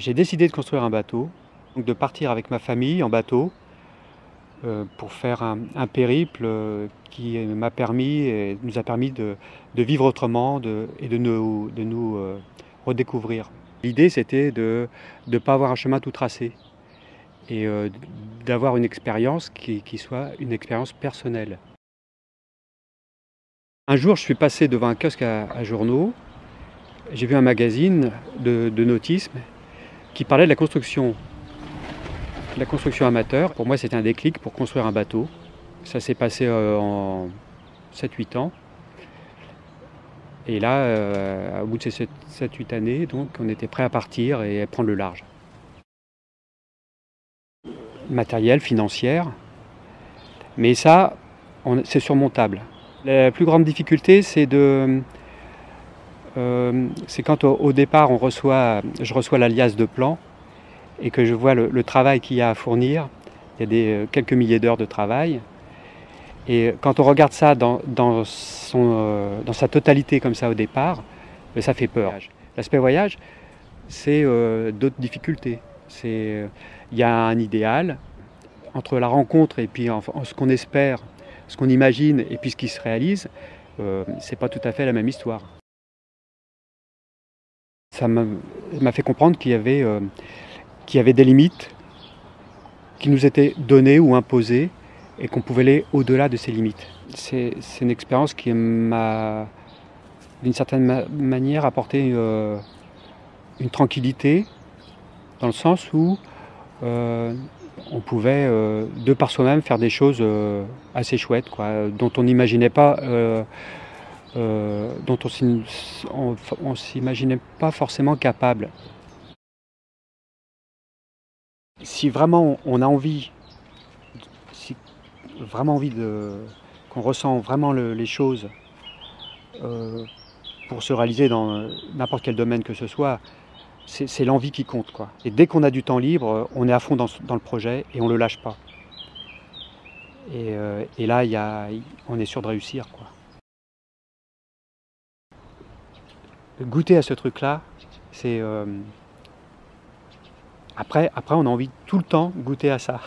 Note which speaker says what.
Speaker 1: J'ai décidé de construire un bateau, donc de partir avec ma famille en bateau euh, pour faire un, périple euh, qui m'a permis et nous a permis de, vivre autrement et de nous, euh, redécouvrir. L'idée c'était de ne pas avoir un chemin tout tracé et d'avoir une expérience qui, soit une expérience personnelle. Un jour je suis passé devant un kiosque à, journaux, j'ai vu un magazine de nautisme qui parlait de la construction la construction amateur, pour moi, c'était un déclic pour construire un bateau. Ça s'est passé euh, en 7-8 ans. Et là, euh, au bout de ces 7-8 années, donc, on était prêt à partir et à prendre le large. Matériel, financière. Mais ça, c'est surmontable. La plus grande difficulté, c'est de... Euh, c'est quand au, départ, on reçoit, je reçois l'alias de plan et que je vois le, travail qu'il y a à fournir, il y a euh, quelques milliers d'heures de travail. Et quand on regarde ça dans, euh, sa totalité comme ça au départ, ben, ça fait peur. L'aspect voyage, c'est d'autres difficultés. Il y a un idéal entre la rencontre et puis ce qu'on espère, ce qu'on imagine et puis ce qui se réalise, c'est pas tout à fait la même histoire. Ça m'a fait comprendre qu'il y avait qu'il y avait des limites qui nous étaient données ou imposées et qu'on pouvait aller au-delà de ces limites. C'est une expérience qui m'a, d'une certaine manière, apporté euh, une tranquillité, dans le sens où euh, on pouvait, euh, de par soi-même, faire des choses assez chouettes, quoi, dont on n'imaginait pas, dont on s'imaginait pas forcément capable si vraiment on a envie, si vraiment envie qu'on ressent vraiment les choses euh, pour se réaliser dans n'importe quel domaine que ce soit, c'est l'envie qui compte. Et dès qu'on a du temps libre, on est à fond dans, le projet et on ne le lâche pas. Et, euh, là, on est sûr de réussir. Goûter à ce truc-là, c'est... Euh, après, après, on a envie tout le temps goûter à ça.